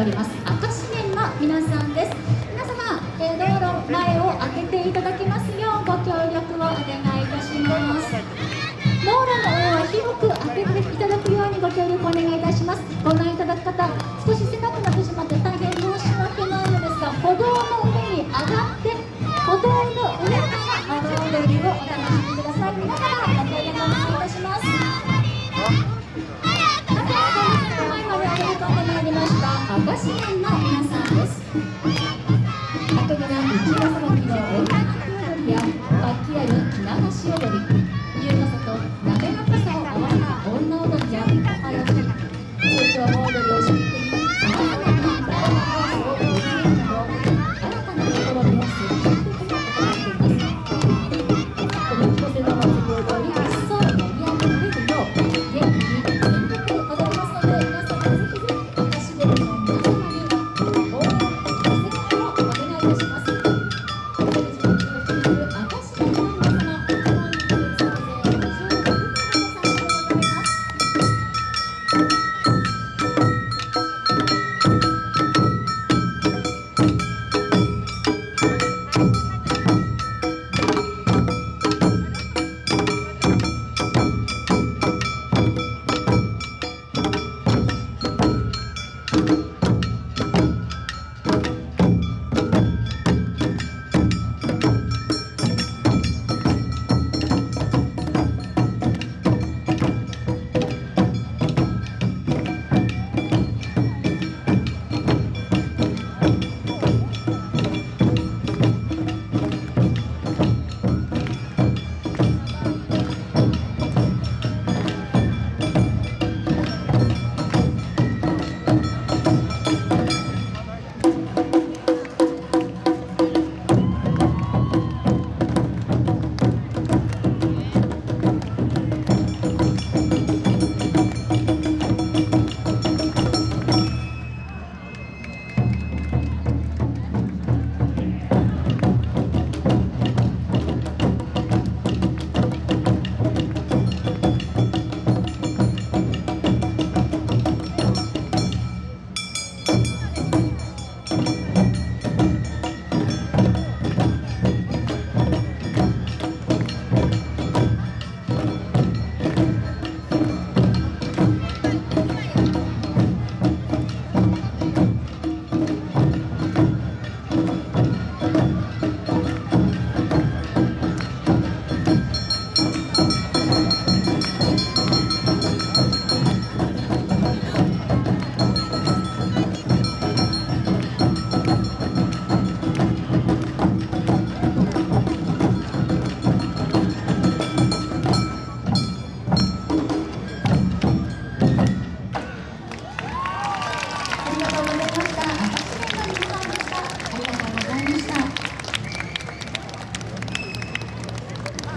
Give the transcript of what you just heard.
おります赤紙面の皆さんです。皆様、えー、道路前を開けていただきますようご協力をお願いいたします。道路の上は広く開けていただくようにご協力お願いいたします。ご覧いただく方少し狭くなってしまって大変申し訳ないのですが歩道の上に上がってした赤市民の皆さんです。あとには内輪さばきの女の子踊りや活気ある着流し踊り優雅さと滑らかさを合わせた女踊りやおはよう通常の踊り